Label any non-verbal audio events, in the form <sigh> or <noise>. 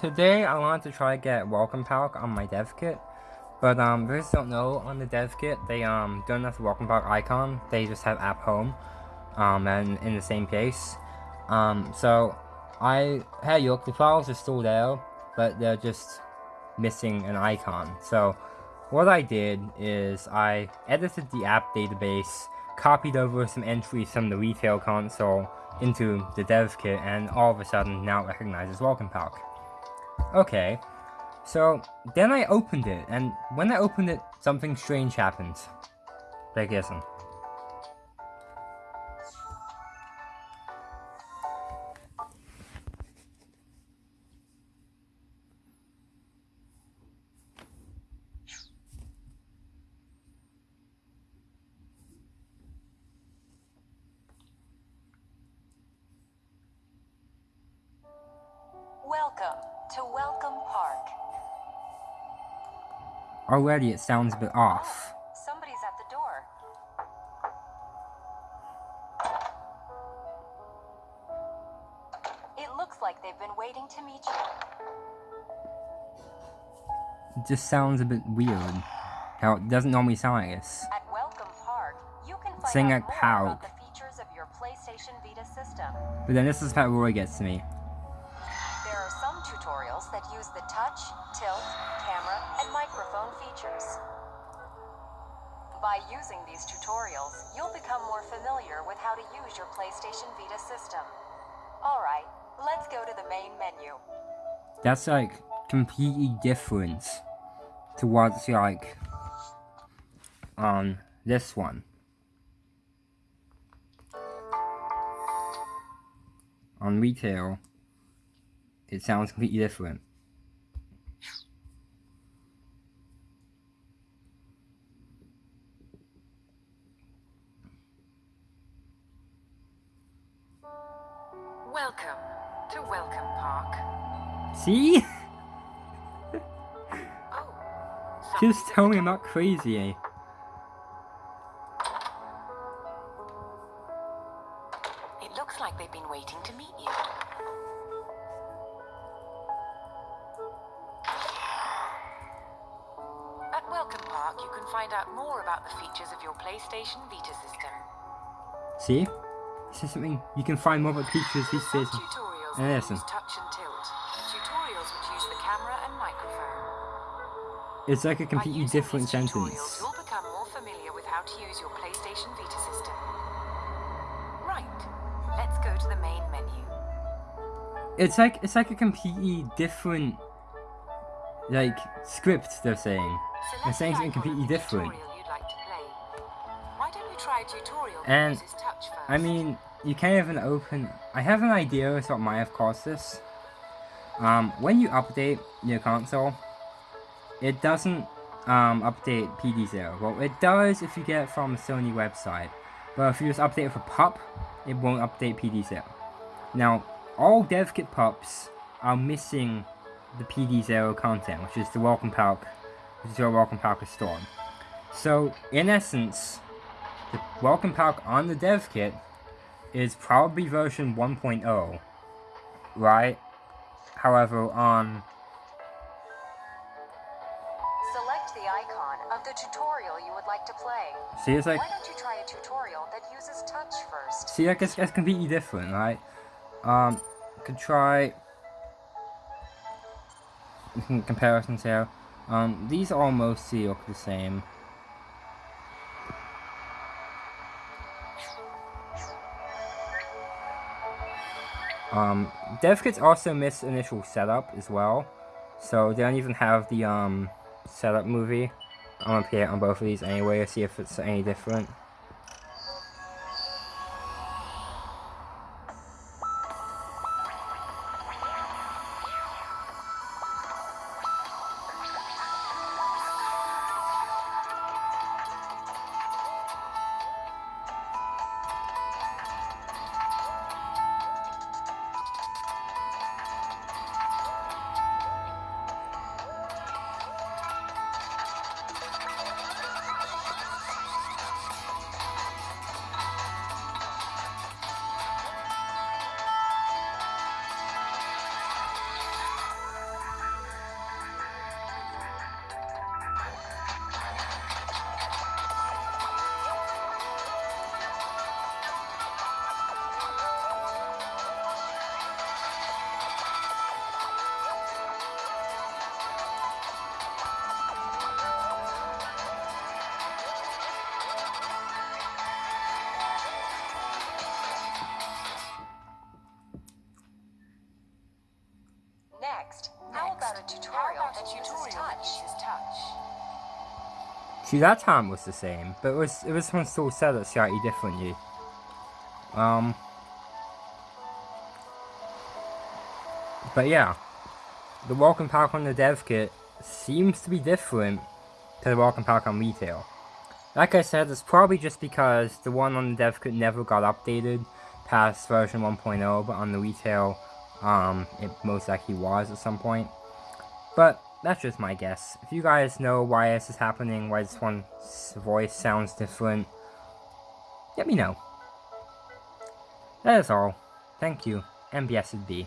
Today I wanted to try to get Welcome Park on my dev kit, but um, those don't know on the dev kit they um don't have the Welcome Park icon. They just have App Home, um, and in the same case. Um, so I had look, the files are still there, but they're just missing an icon. So what I did is I edited the app database, copied over some entries from the retail console into the dev kit, and all of a sudden now it recognizes Welcome Park. Okay. So, then I opened it, and when I opened it, something strange happened. Take listen. Welcome to Welcome Park. Already it sounds a bit off. Somebody's at the door. It looks like they've been waiting to meet you. It just sounds a bit weird. How it doesn't normally sound like this. At Welcome Park, you can find Saying out like more pout. the features of your PlayStation Vita system. But then this is how Roy gets to me. Features. By using these tutorials, you'll become more familiar with how to use your PlayStation Vita system. Alright, let's go to the main menu. That's like completely different to what's like on this one. On retail, it sounds completely different. Welcome to Welcome Park. See? Oh, Just tell me I'm not crazy. eh? It looks like they've been waiting to meet you. At Welcome Park, you can find out more about the features of your PlayStation Vita system. See? This is something you can find more about features these days. tutorials listen. use touch and tilt. Tutorials which use the camera and microphone. It's like a completely different sentence. You'll become more familiar with how to use your PlayStation Vita system. Right. Let's go to the main menu. It's like it's like a completely different like script they're saying. They're saying something completely different. And, uses touch first? I mean, you can't even open. I have an idea as what might have caused this. Um, when you update your console, it doesn't um, update PD0. Well, it does if you get it from a Sony website, but if you just update it for PUP, it won't update PD0. Now, all DevKit PUPs are missing the PD0 content, which is the welcome park, which is your welcome park restored. So, in essence, the welcome park on the dev kit is probably version 1.0, right? However, on Select the icon of the tutorial you would like to play. see, it's like Why don't you try a tutorial that uses touch first? see, like it's, it's completely different, right? Um, could try <laughs> comparisons here. Um, these all mostly look the same. Um, dev kits also miss initial setup as well, so they don't even have the um setup movie. I'm gonna play it on both of these anyway to see if it's any different. Next, how about a tutorial how about a that uses tutorial that touch? uses touch? See, that time was the same, but it was it was still set up slightly differently. Um, but yeah, the welcome park on the dev kit seems to be different to the welcome park on retail. Like I said, it's probably just because the one on the dev kit never got updated past version 1.0, but on the retail, um, it most likely was at some point. But that's just my guess. If you guys know why this is happening, why this one's voice sounds different, let me know. That is all. Thank you, and.